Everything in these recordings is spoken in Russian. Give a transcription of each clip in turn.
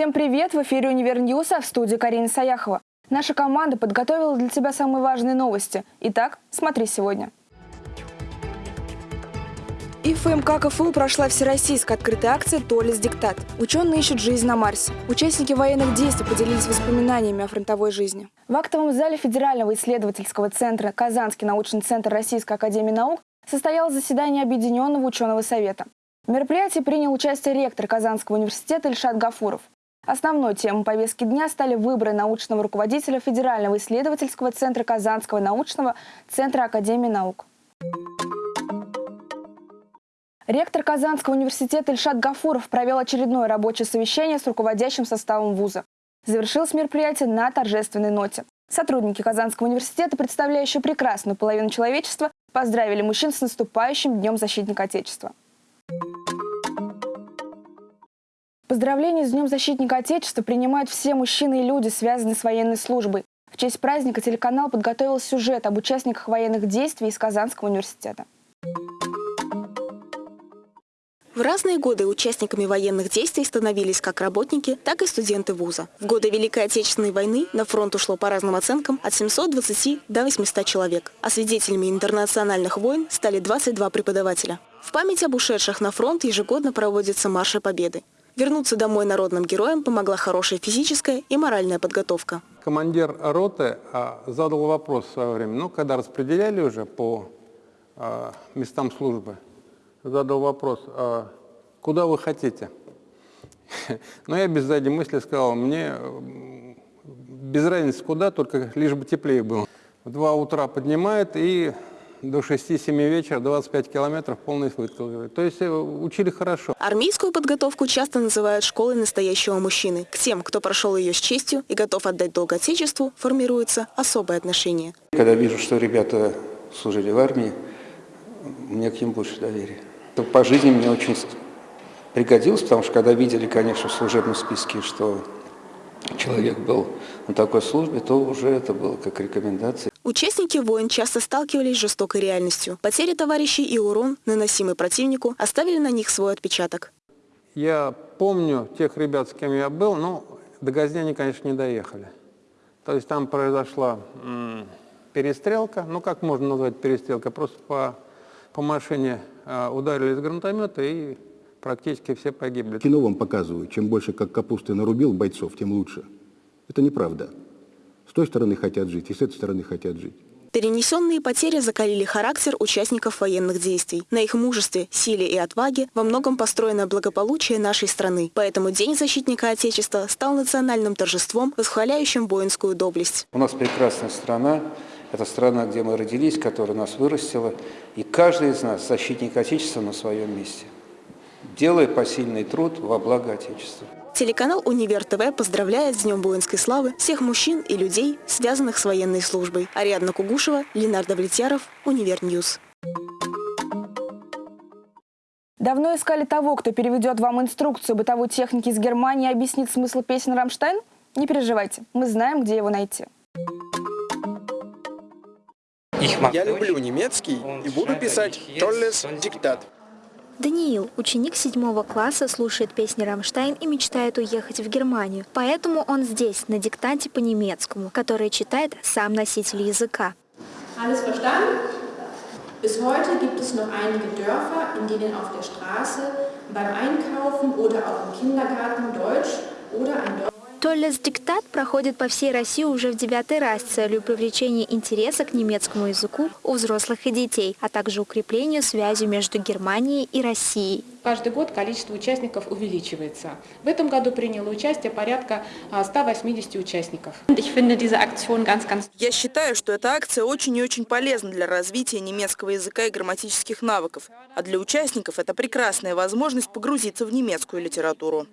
Всем привет! В эфире «Универ а в студии Карина Саяхова. Наша команда подготовила для тебя самые важные новости. Итак, смотри сегодня. И ФМК КФУ прошла всероссийская открытая акция «Толис диктат». Ученые ищут жизнь на Марсе. Участники военных действий поделились воспоминаниями о фронтовой жизни. В актовом зале Федерального исследовательского центра «Казанский научный центр Российской академии наук» состоялось заседание Объединенного ученого совета. В мероприятии принял участие ректор Казанского университета Ильшат Гафуров. Основной темой повестки дня стали выборы научного руководителя Федерального исследовательского центра Казанского научного центра Академии наук. Ректор Казанского университета Ильшат Гафуров провел очередное рабочее совещание с руководящим составом вуза. Завершилось мероприятие на торжественной ноте. Сотрудники Казанского университета, представляющие прекрасную половину человечества, поздравили мужчин с наступающим Днем защитника Отечества. Поздравления с Днем защитника Отечества принимают все мужчины и люди, связанные с военной службой. В честь праздника телеканал подготовил сюжет об участниках военных действий из Казанского университета. В разные годы участниками военных действий становились как работники, так и студенты вуза. В годы Великой Отечественной войны на фронт ушло по разным оценкам от 720 до 800 человек, а свидетелями интернациональных войн стали 22 преподавателя. В память об ушедших на фронт ежегодно проводятся марши Победы. Вернуться домой народным героям помогла хорошая физическая и моральная подготовка. Командир роты а, задал вопрос в свое время, ну, когда распределяли уже по а, местам службы, задал вопрос, а куда вы хотите? Но я без задней мысли сказал, мне без разницы куда, только лишь бы теплее было. В два утра поднимает и до 6-7 вечера 25 километров полный выкл. То есть э, учили хорошо. Армейскую подготовку часто называют школой настоящего мужчины. К тем, кто прошел ее с честью и готов отдать долг Отечеству, формируется особое отношение. Когда вижу, что ребята служили в армии, мне к ним больше доверия. По жизни мне очень пригодилось, потому что когда видели, конечно, в служебном списке, что человек был на такой службе, то уже это было как рекомендация. Участники войн часто сталкивались с жестокой реальностью. Потери товарищей и урон, наносимый противнику, оставили на них свой отпечаток. Я помню тех ребят, с кем я был, но до Газни они, конечно, не доехали. То есть там произошла перестрелка, ну как можно назвать перестрелка, просто по, по машине э, ударили из гранатомета и практически все погибли. Кино вам показывают, чем больше как капусты нарубил бойцов, тем лучше. Это неправда. С той стороны хотят жить, и с этой стороны хотят жить. Перенесенные потери закалили характер участников военных действий. На их мужестве, силе и отваге во многом построено благополучие нашей страны. Поэтому День защитника Отечества стал национальным торжеством, восхваляющим воинскую доблесть. У нас прекрасная страна. Это страна, где мы родились, которая нас вырастила. И каждый из нас защитник Отечества на своем месте. Делая посильный труд во благо Отечества. Телеканал «Универ ТВ» поздравляет с Днем воинской славы всех мужчин и людей, связанных с военной службой. Ариадна Кугушева, Ленар Давлетьяров, Univer News. Давно искали того, кто переведет вам инструкцию бытовой техники из Германии и объяснит смысл песен «Рамштайн»? Не переживайте, мы знаем, где его найти. Я люблю немецкий и буду писать «Толлес диктат». Даниил, ученик седьмого класса, слушает песни «Рамштайн» и мечтает уехать в Германию. Поэтому он здесь, на диктанте по-немецкому, который читает сам носитель языка. Oder ein Deutsch Толлес Диктат проходит по всей России уже в девятый раз с целью привлечения интереса к немецкому языку у взрослых и детей, а также укреплению связи между Германией и Россией. Каждый год количество участников увеличивается. В этом году приняло участие порядка 180 участников. Я считаю, что эта акция очень и очень полезна для развития немецкого языка и грамматических навыков. А для участников это прекрасная возможность погрузиться в немецкую литературу.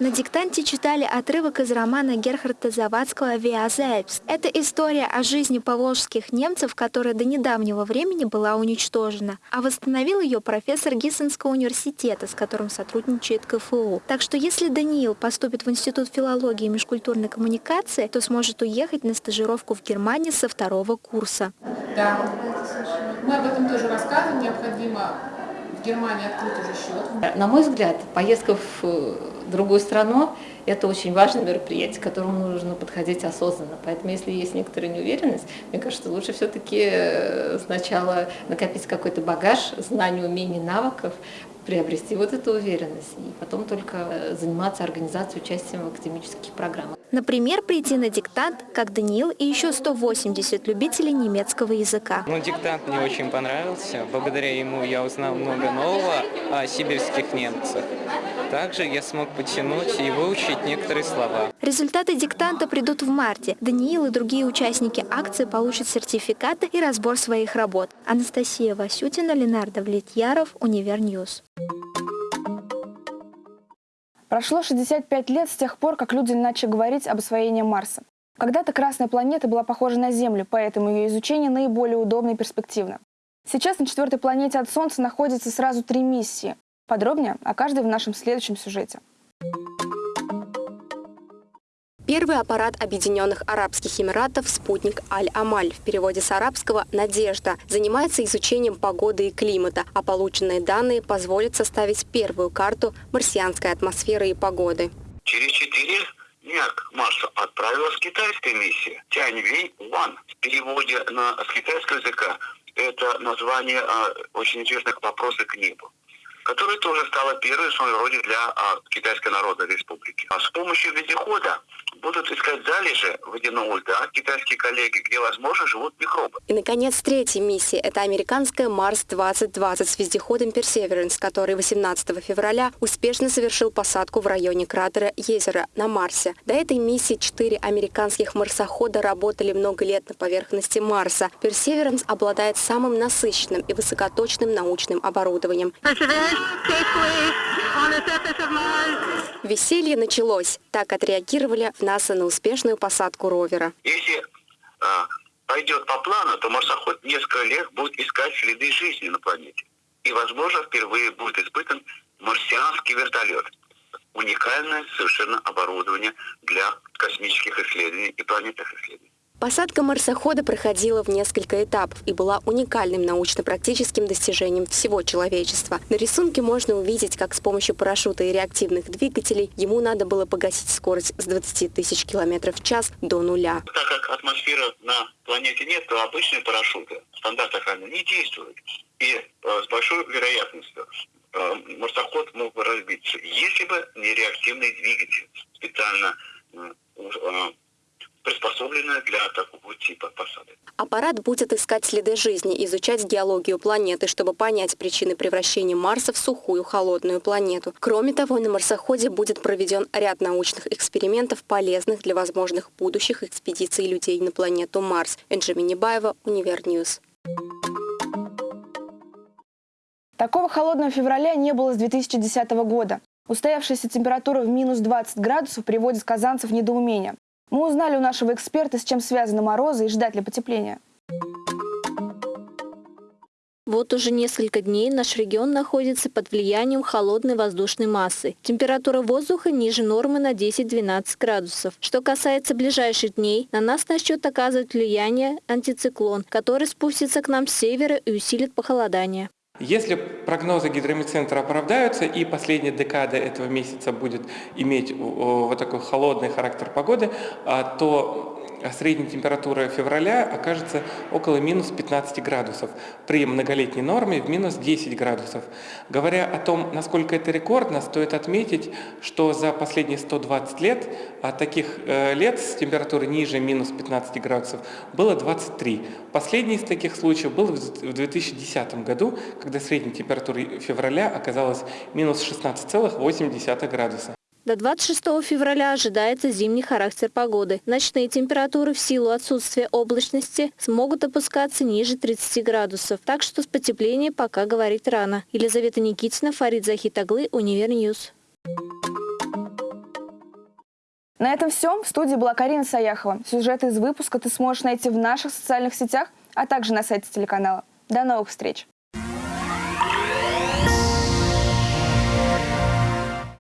На диктанте читали отрывок из романа Герхарда Завадского «Виа Зельбс». Это история о жизни поволжских немцев, которая до недавнего времени была уничтожена, а восстановил ее профессор Гиссенского университета, с которым сотрудничает КФУ. Так что если Даниил поступит в Институт филологии и межкультурной коммуникации, то сможет уехать на стажировку в Германию со второго курса. Да, мы об этом тоже рассказываем. Необходимо В Германии открыт уже счет. На мой взгляд, поездка в э, другую страну – это очень важное мероприятие, к которому нужно подходить осознанно. Поэтому, если есть некоторая неуверенность, мне кажется, лучше все-таки э, сначала накопить какой-то багаж знаний, умений, навыков, приобрести вот эту уверенность и потом только э, заниматься организацией, участием в академических программах. Например, прийти на диктант, как Даниил и еще 180 любителей немецкого языка. Ну, диктант мне очень понравился. Благодаря ему я узнал много нового о сибирских немцах. Также я смог подтянуть и выучить некоторые слова. Результаты диктанта придут в марте. Даниил и другие участники акции получат сертификаты и разбор своих работ. Анастасия Васютина, Ленар Давлетьяров, Univer News. Прошло 65 лет с тех пор, как люди начали говорить об освоении Марса. Когда-то Красная планета была похожа на Землю, поэтому ее изучение наиболее удобно и перспективно. Сейчас на четвертой планете от Солнца находится сразу три миссии. Подробнее о каждой в нашем следующем сюжете. Первый аппарат Объединенных Арабских Эмиратов «Спутник Аль-Амаль» в переводе с арабского «Надежда» занимается изучением погоды и климата, а полученные данные позволят составить первую карту марсианской атмосферы и погоды. Через четыре дня к Марсу отправилась китайская миссия Тяньвэнь- One. В переводе на, с китайского языка это название а, очень интересных вопросов к небу которая тоже стала первой в своем роде для а, Китайской Народной Республики. А с помощью вездехода будут искать залежи водяного льда китайские коллеги, где, возможно, живут микробы. И, наконец, третья миссия – это американская Марс-2020 с вездеходом Perseverance, который 18 февраля успешно совершил посадку в районе кратера Езеро на Марсе. До этой миссии четыре американских марсохода работали много лет на поверхности Марса. Perseverance обладает самым насыщенным и высокоточным научным оборудованием. Веселье началось. Так отреагировали НАСА на успешную посадку ровера. Если а, пойдет по плану, то марсоход несколько лет будет искать следы жизни на планете. И, возможно, впервые будет испытан марсианский вертолет. Уникальное совершенно оборудование для космических исследований и планетных исследований. Посадка марсохода проходила в несколько этапов и была уникальным научно-практическим достижением всего человечества. На рисунке можно увидеть, как с помощью парашюта и реактивных двигателей ему надо было погасить скорость с 20 тысяч километров в час до нуля. Так как атмосферы на планете нет, то обычные парашюты, стандарт охраны, не действуют. И э, с большой вероятностью э, марсоход мог бы разбиться, если бы не реактивный двигатель, специально э, приспособленная для такого типа посадок. Аппарат будет искать следы жизни, изучать геологию планеты, чтобы понять причины превращения Марса в сухую холодную планету. Кроме того, на марсоходе будет проведен ряд научных экспериментов, полезных для возможных будущих экспедиций людей на планету Марс. Энджи Небаева, Univer News. Такого холодного февраля не было с 2010 года. Устоявшаяся температура в минус 20 градусов приводит казанцев в недоумение. Мы узнали у нашего эксперта, с чем связаны морозы и ждать ли потепления. Вот уже несколько дней наш регион находится под влиянием холодной воздушной массы. Температура воздуха ниже нормы на 10-12 градусов. Что касается ближайших дней, на нас начнет оказывать влияние антициклон, который спустится к нам с севера и усилит похолодание. Если прогнозы гидромедцентра оправдаются и последняя декада этого месяца будет иметь вот такой холодный характер погоды, а, то средняя температура февраля окажется около минус 15 градусов, при многолетней норме в минус 10 градусов. Говоря о том, насколько это рекордно, стоит отметить, что за последние 120 лет а таких э, лет с температурой ниже минус 15 градусов было 23. Последний из таких случаев был в 2010 году, когда средняя температура февраля оказалась минус 16,8 градуса. До 26 февраля ожидается зимний характер погоды. Ночные температуры в силу отсутствия облачности смогут опускаться ниже 30 градусов, так что с потеплением пока говорить рано. Елизавета Никитина, Фарид Захитоглы, Univer News. На этом все. В студии была Карина Саяхова. Сюжеты из выпуска ты сможешь найти в наших социальных сетях, а также на сайте телеканала. До новых встреч!